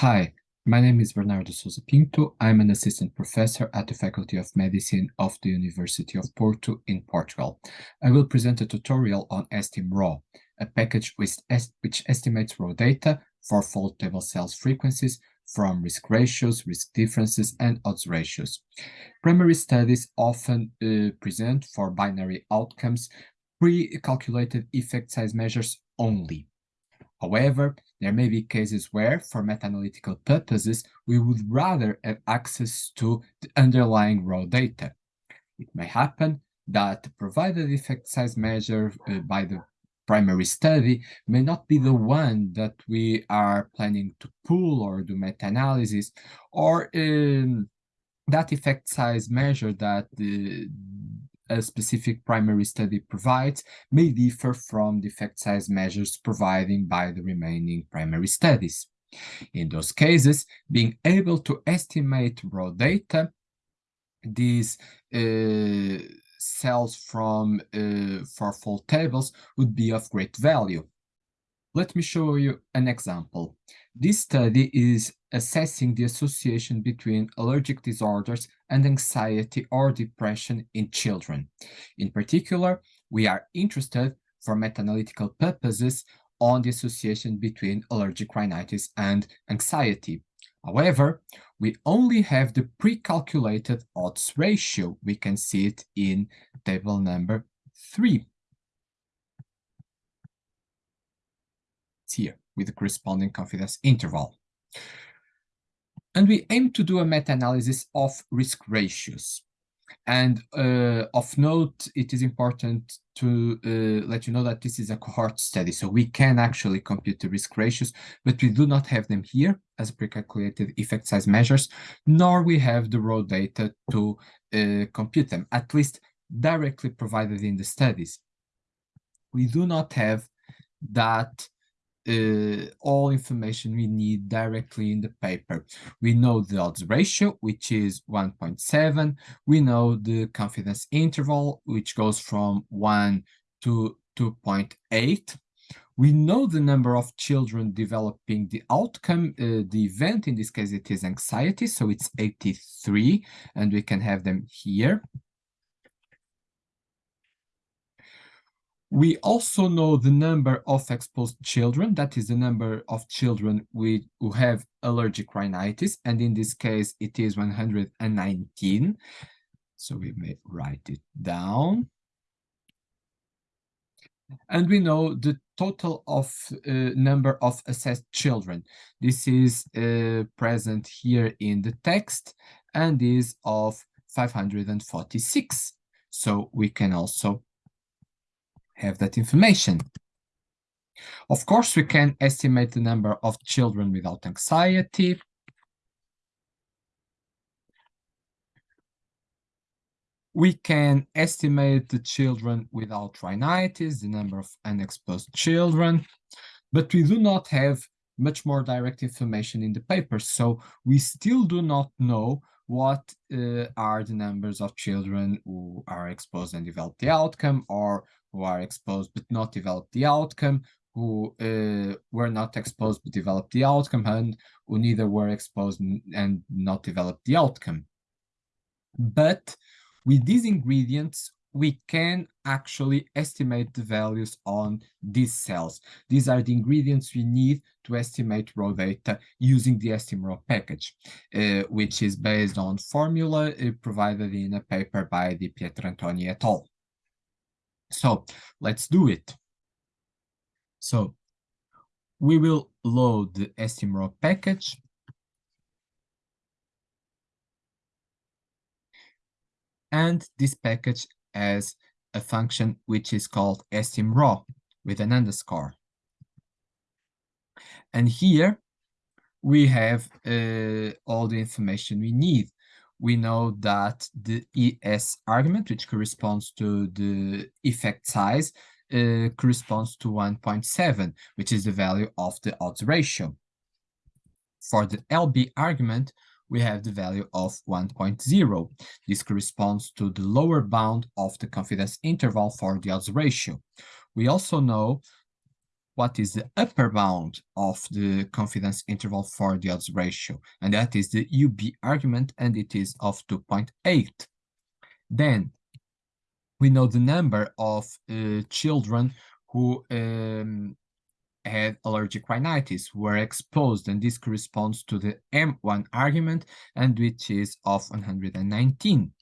Hi, my name is Bernardo Sousa Pinto. I'm an assistant professor at the Faculty of Medicine of the University of Porto in Portugal. I will present a tutorial on estimraw, a package which, which estimates raw data for fourfold table cells frequencies from risk ratios, risk differences, and odds ratios. Primary studies often uh, present for binary outcomes pre-calculated effect size measures only. However, there may be cases where, for meta-analytical purposes, we would rather have access to the underlying raw data. It may happen that the provided effect size measure uh, by the primary study may not be the one that we are planning to pull or do meta-analysis, or um, that effect size measure that the a specific primary study provides may differ from the effect size measures provided by the remaining primary studies. In those cases, being able to estimate raw data, these uh, cells from uh, fourfold tables would be of great value. Let me show you an example. This study is assessing the association between allergic disorders and anxiety or depression in children. In particular, we are interested for meta-analytical purposes on the association between allergic rhinitis and anxiety. However, we only have the pre-calculated odds ratio. We can see it in table number three. It's here with the corresponding confidence interval. And we aim to do a meta-analysis of risk ratios. And uh, of note, it is important to uh, let you know that this is a cohort study, so we can actually compute the risk ratios, but we do not have them here as pre-calculated effect size measures, nor we have the raw data to uh, compute them, at least directly provided in the studies. We do not have that uh, all information we need directly in the paper. We know the odds ratio, which is 1.7. We know the confidence interval, which goes from 1 to 2.8. We know the number of children developing the outcome, uh, the event, in this case it is anxiety, so it's 83, and we can have them here. We also know the number of exposed children, that is the number of children we, who have allergic rhinitis, and in this case it is 119. So we may write it down. And we know the total of uh, number of assessed children. This is uh, present here in the text and is of 546. So we can also have that information. Of course, we can estimate the number of children without anxiety. We can estimate the children without rhinitis, the number of unexposed children, but we do not have much more direct information in the paper, so we still do not know what uh, are the numbers of children who are exposed and develop the outcome or who are exposed but not develop the outcome who uh, were not exposed but developed the outcome and who neither were exposed and not developed the outcome. But with these ingredients we can actually estimate the values on these cells. These are the ingredients we need to estimate raw data using the estimraw package, uh, which is based on formula uh, provided in a paper by Di Pietrantonj et al. So let's do it. So we will load the estimraw package and this package as a function which is called estimraw with an underscore. And here we have uh, all the information we need. We know that the ES argument, which corresponds to the effect size, uh, corresponds to 1.7, which is the value of the odds ratio. For the LB argument, we have the value of 1.0. This corresponds to the lower bound of the confidence interval for the odds ratio. We also know what is the upper bound of the confidence interval for the odds ratio, and that is the UB argument, and it is of 2.8. Then we know the number of uh, children who um, had allergic rhinitis were exposed, and this corresponds to the M1 argument, and which is of 119.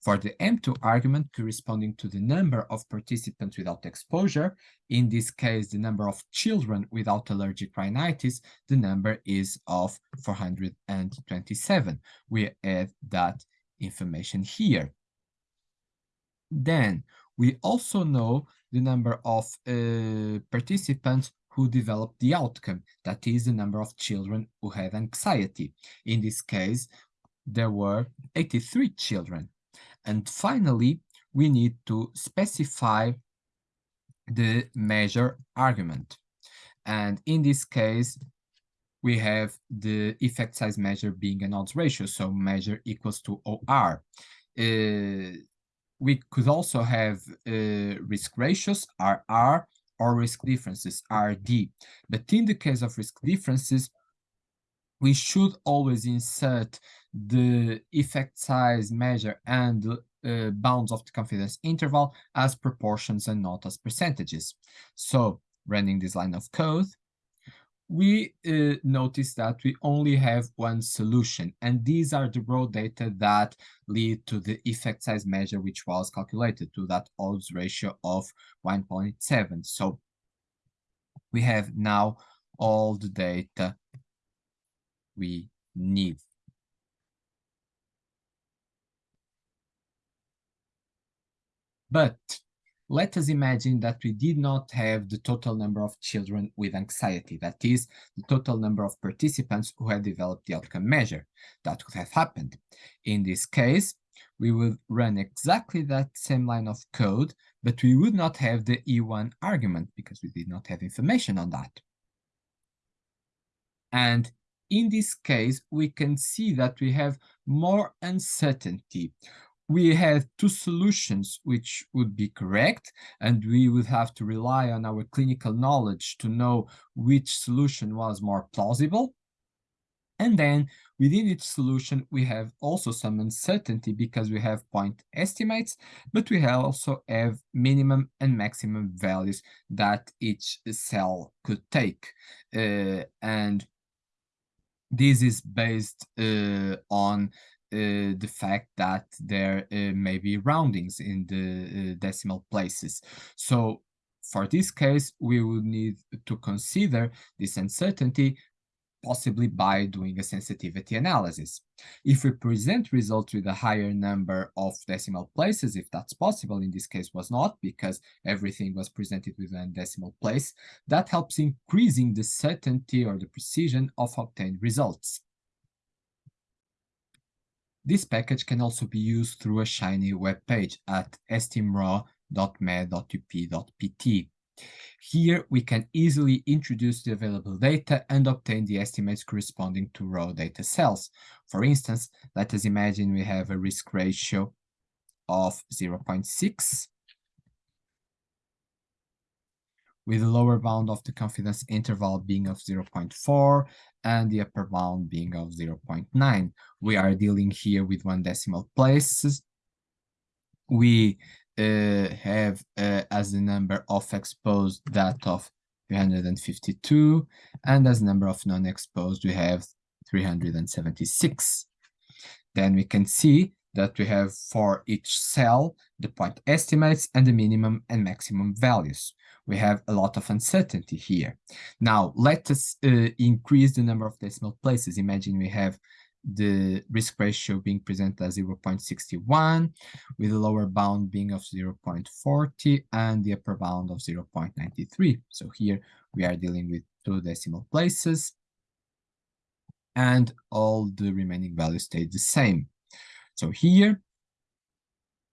For the M2 argument corresponding to the number of participants without exposure, in this case, the number of children without allergic rhinitis, the number is of 427. We add that information here. Then we also know the number of uh, participants who developed the outcome, that is the number of children who had anxiety. In this case, there were 83 children. And finally, we need to specify the measure argument. And in this case, we have the effect size measure being an odds ratio, so measure equals to OR. Uh, we could also have uh, risk ratios, RR, or risk differences, RD. But in the case of risk differences, we should always insert the effect size measure and uh, bounds of the confidence interval as proportions and not as percentages. So running this line of code, we uh, notice that we only have one solution, and these are the raw data that lead to the effect size measure, which was calculated to that odds ratio of 1.7. So we have now all the data we need. But let us imagine that we did not have the total number of children with anxiety, that is, the total number of participants who had developed the outcome measure. That could have happened. In this case, we would run exactly that same line of code, but we would not have the E1 argument because we did not have information on that. And in this case, we can see that we have more uncertainty. We have two solutions which would be correct, and we would have to rely on our clinical knowledge to know which solution was more plausible. And then within each solution, we have also some uncertainty because we have point estimates, but we also have minimum and maximum values that each cell could take. Uh, and this is based uh, on uh, the fact that there uh, may be roundings in the uh, decimal places. So for this case, we would need to consider this uncertainty possibly by doing a sensitivity analysis. If we present results with a higher number of decimal places, if that's possible, in this case was not because everything was presented with a decimal place, that helps increasing the certainty or the precision of obtained results. This package can also be used through a Shiny web page at estimraw.med.up.pt. Here, we can easily introduce the available data and obtain the estimates corresponding to raw data cells. For instance, let us imagine we have a risk ratio of 0.6 with the lower bound of the confidence interval being of 0.4 and the upper bound being of 0.9. We are dealing here with one decimal places. We uh, have uh, as the number of exposed that of 352 and as number of non-exposed we have 376 then we can see that we have for each cell the point estimates and the minimum and maximum values we have a lot of uncertainty here now let us uh, increase the number of decimal places imagine we have the risk ratio being presented as 0.61 with the lower bound being of 0.40 and the upper bound of 0.93. So here we are dealing with two decimal places and all the remaining values stay the same. So here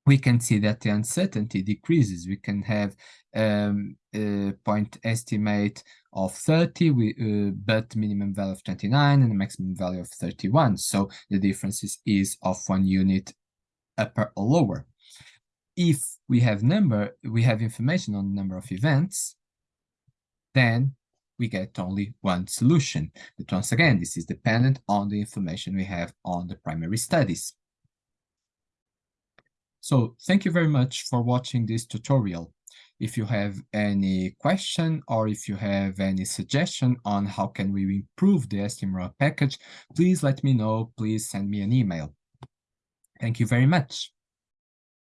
we can see that the uncertainty decreases. We can have um, a point estimate of 30, we, uh, but minimum value of 29 and a maximum value of 31. So the difference is, is of one unit upper or lower. If we have number, we have information on the number of events, then we get only one solution. But once again, this is dependent on the information we have on the primary studies. So thank you very much for watching this tutorial. If you have any question or if you have any suggestion on how can we improve the STM package, please let me know. Please send me an email. Thank you very much.